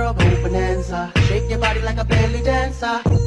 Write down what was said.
girl, bonanza. Shake your body like a belly dancer.